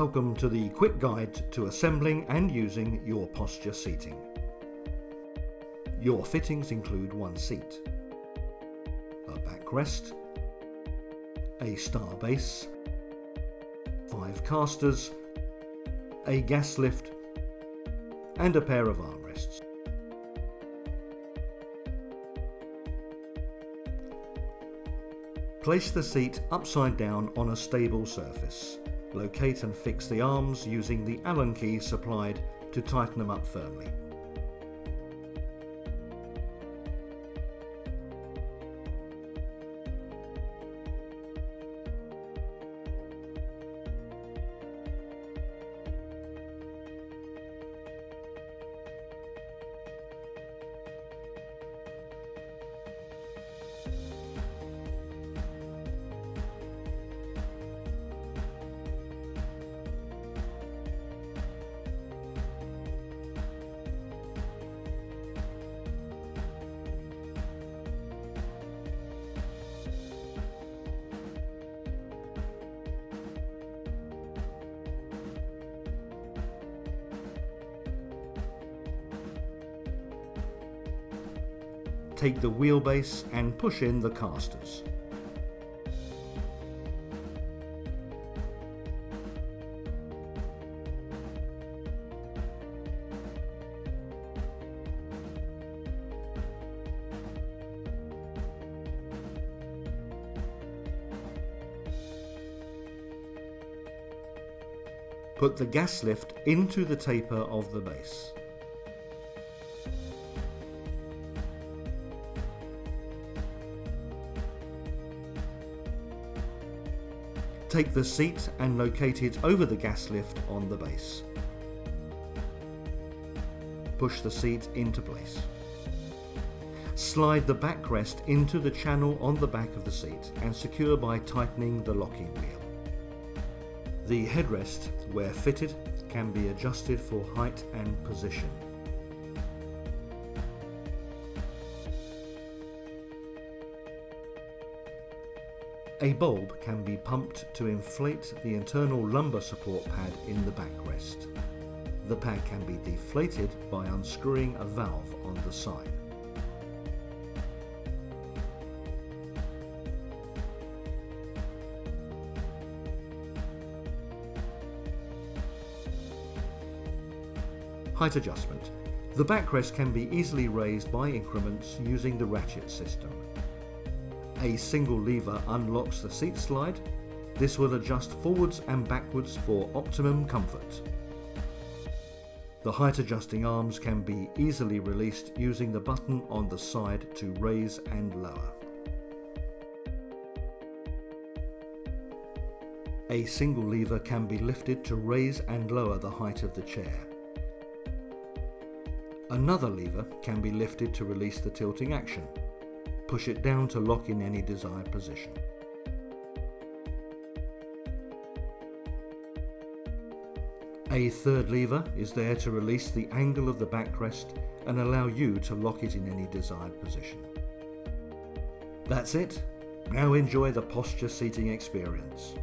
Welcome to the quick guide to assembling and using your posture seating. Your fittings include one seat, a backrest, a star base, five casters, a gas lift and a pair of armrests. Place the seat upside down on a stable surface. Locate and fix the arms using the Allen key supplied to tighten them up firmly. Take the wheelbase and push in the casters. Put the gas lift into the taper of the base. Take the seat and locate it over the gas lift on the base. Push the seat into place. Slide the backrest into the channel on the back of the seat and secure by tightening the locking wheel. The headrest, where fitted, can be adjusted for height and position. A bulb can be pumped to inflate the internal lumbar support pad in the backrest. The pad can be deflated by unscrewing a valve on the side. Height adjustment. The backrest can be easily raised by increments using the ratchet system. A single lever unlocks the seat slide. This will adjust forwards and backwards for optimum comfort. The height adjusting arms can be easily released using the button on the side to raise and lower. A single lever can be lifted to raise and lower the height of the chair. Another lever can be lifted to release the tilting action push it down to lock in any desired position. A third lever is there to release the angle of the backrest and allow you to lock it in any desired position. That's it. Now enjoy the posture seating experience.